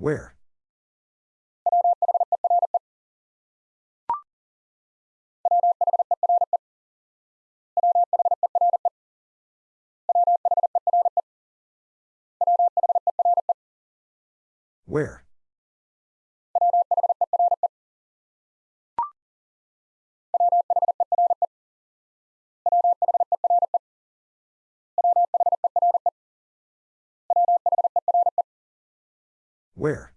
Where? Where? Where?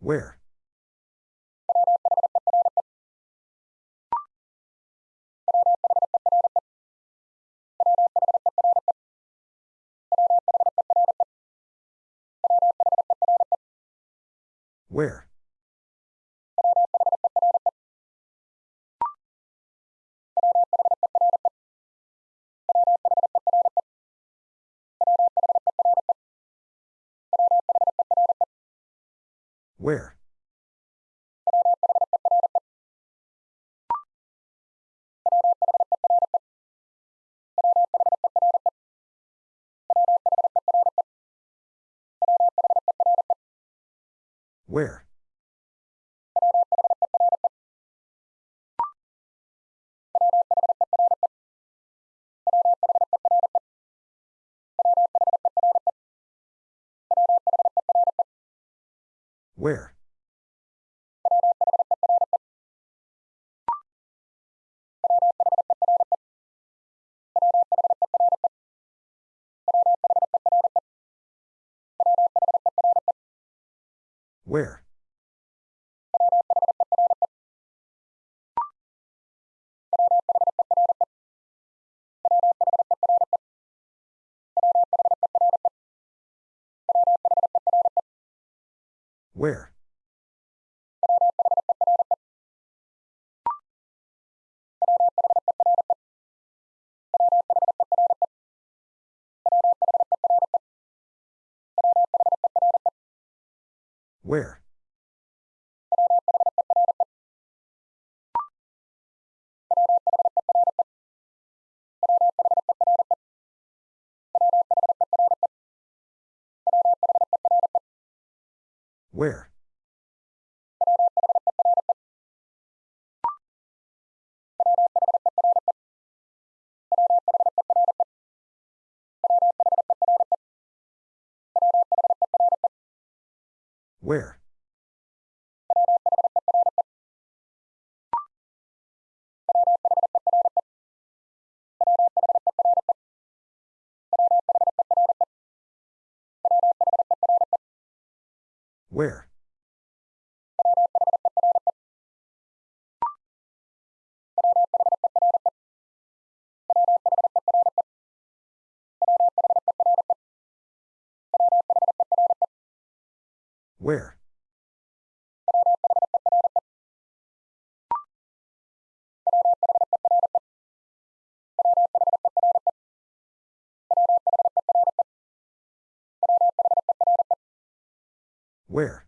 Where? Where? Where? Where? Where? Where? Where? Where? Where? Where? Where? Where? Where?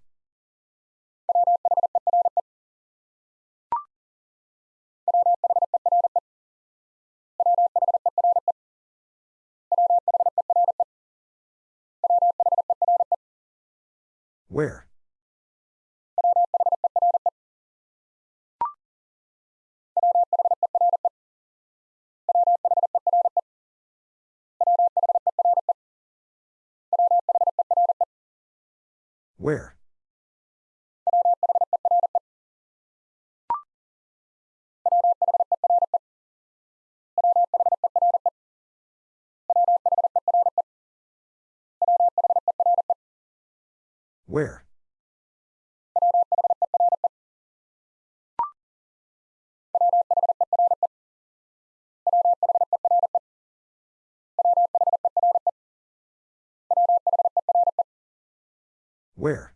Where? Where? Where? Where?